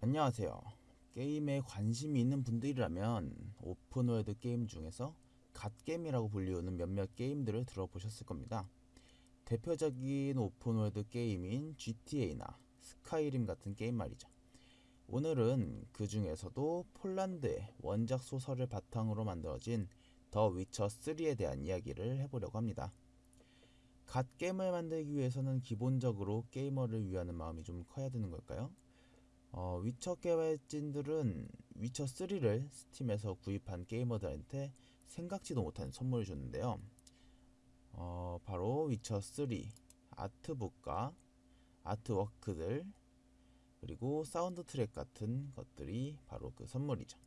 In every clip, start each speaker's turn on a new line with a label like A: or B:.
A: 안녕하세요. 게임에 관심이 있는 분들이라면 open world 게임 중에서 god게임이라고 불리우는 몇몇 게임들을 들어보셨을 겁니다. 대표적인 open world 게임인 GTA나 스카이림 같은 게임 말이죠. 오늘은 그 중에서도 폴란드의 원작 소설을 바탕으로 만들어진 더 위쳐 3에 대한 이야기를 해보려고 합니다. god 게임을 만들기 위해서는 기본적으로 게이머를 위하는 마음이 좀 커야 되는 걸까요? 어, 위쳐 개발진들은 위쳐 3를 스팀에서 구입한 게이머들한테 생각지도 못한 선물을 줬는데요. 어, 바로 위쳐 3 art book과 artwork들 그리고 사운드 트랙 같은 것들이 바로 그 선물이죠.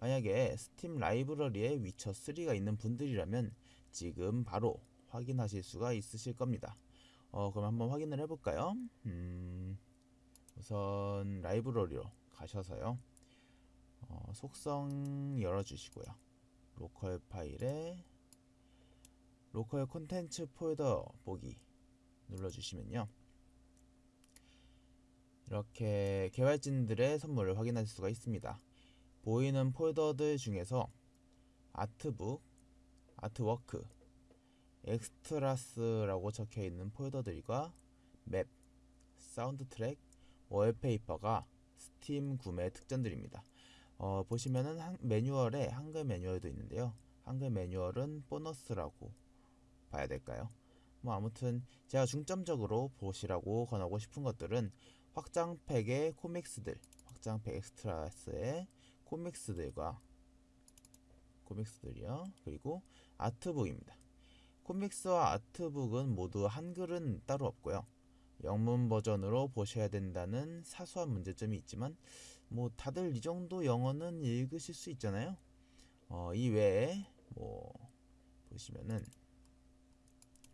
A: 만약에 스팀 라이브러리에 위쳐 3가 있는 분들이라면 지금 바로 확인하실 수가 있으실 겁니다. 어, 그럼 한번 확인을 해볼까요? 음... 우선 라이브러리로 가셔서요. 어, 속성 열어주시고요. local 파일에 local 콘텐츠 폴더 보기 눌러주시면요. 이렇게 개발진들의 선물을 확인할 수가 있습니다. 보이는 폴더들 중에서 art book, artwork, extras라고 적혀 있는 폴더들과 맵, 사운드 트랙, wallpaper가 스팀 구매 특전들입니다. 어, 보시면은 한, 매뉴얼에 한글 매뉴얼도 있는데요. 한글 매뉴얼은 보너스라고 봐야 될까요? 뭐 아무튼 제가 중점적으로 보시라고 권하고 싶은 것들은 확장팩의 comics들, 확장팩 extras의 코믹스들과 코믹스들이요. 그리고 아트북입니다. 코믹스와 아트북은 모두 한글은 따로 없고요. 영문 버전으로 보셔야 된다는 사소한 문제점이 있지만 뭐 다들 이 정도 영어는 읽으실 수 있잖아요. 어, 이 외에 뭐 보시면은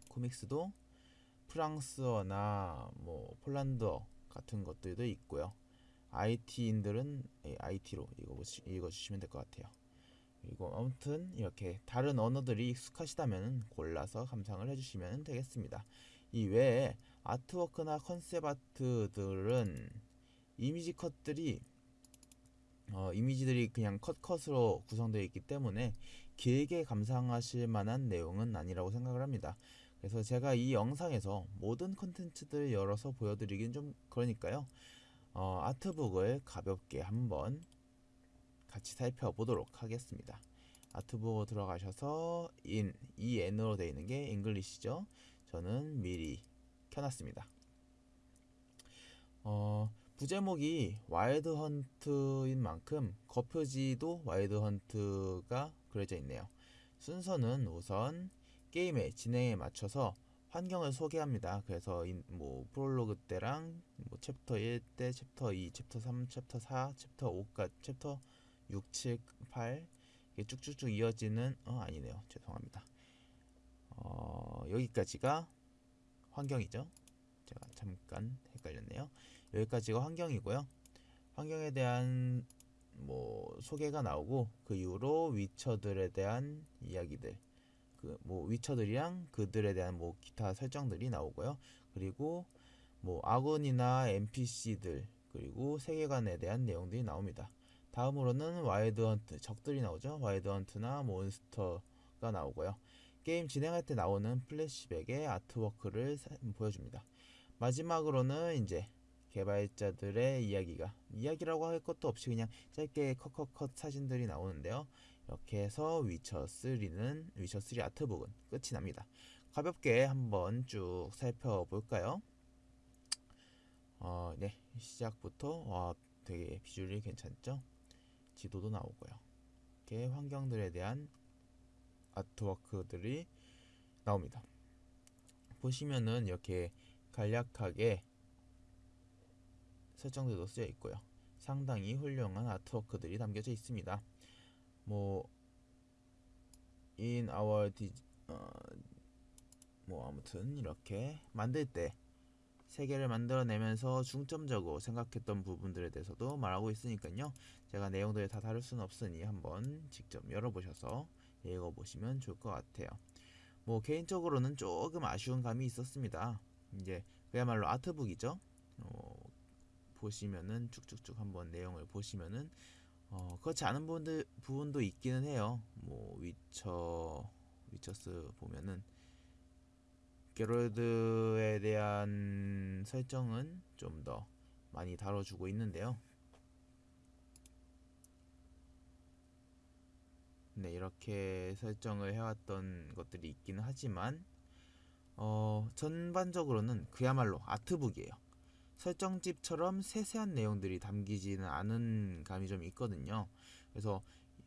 A: 코믹스도 프랑스어나 뭐 폴란드어 같은 것들도 있고요. IT인들은 IT로 읽어보시, 읽어주시면 될 것 같아요. 그리고 아무튼 이렇게 다른 언어들이 익숙하시다면 골라서 감상을 해주시면 되겠습니다. 이 외에 아트워크나 컨셉 아트들은 이미지 컷들이 어, 이미지들이 그냥 컷컷으로 구성되어 있기 때문에 길게 감상하실 만한 내용은 아니라고 생각을 합니다. 그래서 제가 이 영상에서 모든 컨텐츠들 열어서 보여드리긴 좀 그러니까요. 어, art book을 가볍게 한번 같이 살펴보도록 하겠습니다. art book 들어가셔서 in, en으로 되어 있는 게 English죠. 저는 미리 켜놨습니다. 어, 부제목이 Wild Hunt인 만큼 겉표지도 Wild Hunt가 그려져 있네요. 순서는 우선 게임의 진행에 맞춰서 환경을 소개합니다. 그래서 뭐 프롤로그 때랑 뭐 챕터 1 때, 챕터 2, 챕터 3, 챕터 4, 챕터 5까지 챕터 6, 7, 8 이게 쭉쭉쭉 이어지는 어 아니네요. 죄송합니다. 어, 여기까지가 환경이죠. 제가 잠깐 헷갈렸네요. 여기까지가 환경이고요. 환경에 대한 뭐 소개가 나오고 그 이후로 위쳐들에 대한 이야기들 그 뭐 Witcher들이랑 그들에 대한 뭐 기타 설정들이 나오고요. 그리고 뭐 아군이나 NPC들 그리고 세계관에 대한 내용들이 나옵니다. 다음으로는 Wild Hunt 적들이 나오죠. Wild Hunt나 몬스터가 나오고요. 게임 진행할 때 나오는 플래시백의 artwork를 보여줍니다. 마지막으로는 이제 개발자들의 이야기가 이야기라고 할 것도 없이 그냥 짧게 컷컷컷 사진들이 나오는데요. 이렇게 해서 위쳐 3는 위쳐 3 아트북은 끝이 납니다. 가볍게 한번 쭉 살펴볼까요? 어, 네 시작부터 와 되게 비주얼이 괜찮죠? 지도도 나오고요. 이렇게 환경들에 대한 아트워크들이 나옵니다. 보시면은 이렇게 간략하게 설정들도 쓰여 있고요. 상당히 훌륭한 아트워크들이 담겨져 있습니다. 뭐 in our di, 어, 뭐 아무튼 이렇게 만들 때 세계를 만들어내면서 중점적으로 생각했던 부분들에 대해서도 말하고 있으니까요. 제가 내용들을 다 다룰 수는 없으니 한번 직접 열어보셔서 읽어보시면 좋을 것 같아요. 뭐 개인적으로는 조금 아쉬운 감이 있었습니다. 이제 그야말로 아트북이죠. 어, 보시면은 쭉쭉쭉 한번 내용을 보시면은 어, 그렇지 않은 부분들 부분도 있기는 해요. 뭐 위쳐 위쳐스 보면은 게롤드에 대한 설정은 좀 더 많이 다뤄주고 있는데요. 네, 이렇게 설정을 해왔던 것들이 있기는 하지만 어, 전반적으로는 그야말로 아트북이에요. 설정집처럼 세세한 내용들이 담기지는 않은 감이 좀 있거든요. 그래서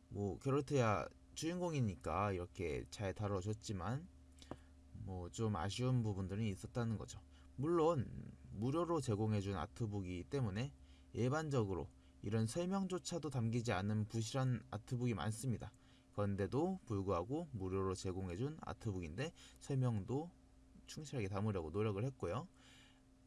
A: 뭐 게롤트야 주인공이니까 이렇게 잘 다뤄줬지만 뭐 좀 아쉬운 부분들이 있었다는 거죠. 물론 무료로 제공해준 아트북이기 때문에 일반적으로 이런 설명조차도 담기지 않은 부실한 아트북이 많습니다. 그런데도 불구하고 무료로 제공해준 아트북인데 설명도 충실하게 담으려고 노력을 했고요.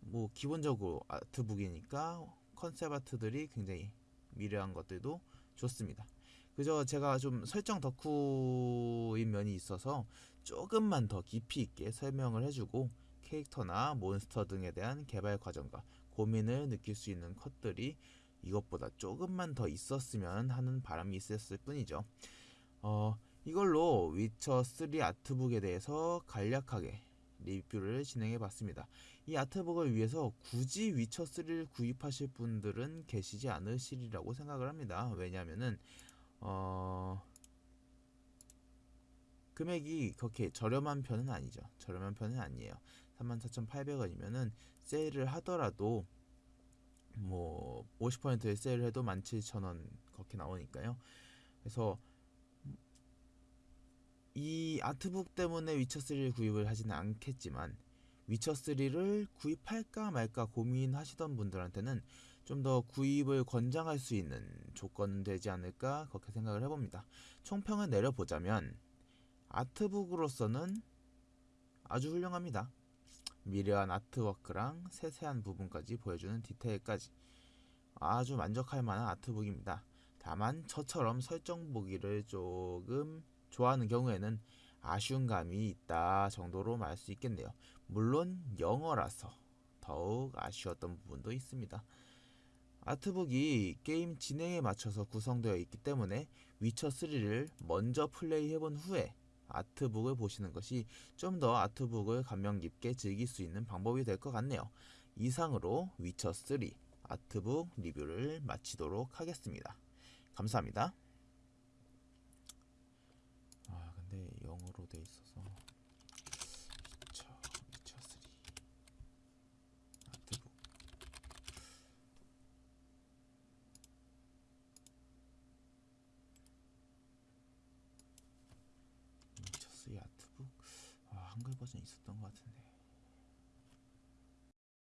A: 뭐 기본적으로 아트북이니까 컨셉 아트들이 굉장히 미려한 것들도 좋습니다. 그저 제가 좀 설정 덕후인 면이 있어서 조금만 더 깊이 있게 설명을 해주고 캐릭터나 몬스터 등에 대한 개발 과정과 고민을 느낄 수 있는 컷들이 이것보다 조금만 더 있었으면 하는 바람이 있었을 뿐이죠. 어, 이걸로 위쳐 3 아트북에 대해서 간략하게 리뷰를 진행해 봤습니다. 이 아트북을 위해서 굳이 위쳐 3를 구입하실 분들은 계시지 않으시리라고 생각을 합니다. 왜냐하면은 어 금액이 그렇게 저렴한 편은 아니죠. 저렴한 편은 아니에요. 34,800원이면은 세일을 하더라도 뭐 50%의 세일을 해도 17,000원 그렇게 나오니까요. 그래서 이 아트북 때문에 위쳐3를 구입을 하지는 않겠지만 위쳐3를 구입할까 말까 고민하시던 분들한테는 좀 더 구입을 권장할 수 있는 조건 되지 않을까 그렇게 생각을 해봅니다. 총평을 내려보자면 아트북으로서는 아주 훌륭합니다. 미려한 아트워크랑 세세한 부분까지 보여주는 디테일까지 아주 만족할 만한 아트북입니다. 다만 저처럼 설정 보기를 조금 좋아하는 경우에는 아쉬운 감이 있다 정도로 말할 수 있겠네요. 물론 영어라서 더욱 아쉬웠던 부분도 있습니다. 아트북이 게임 진행에 맞춰서 구성되어 있기 때문에 위쳐 3를 먼저 플레이해본 후에 아트북을 보시는 것이 좀 더 아트북을 감명 깊게 즐길 수 있는 방법이 될 것 같네요. 이상으로 위쳐 3 아트북 리뷰를 마치도록 하겠습니다. 감사합니다. 아 근데 영어로 돼 있어서. 위쳐 위쳐 3 아트북. 위쳐 3 아트북? 아 한글 버전 있었던 것 같은데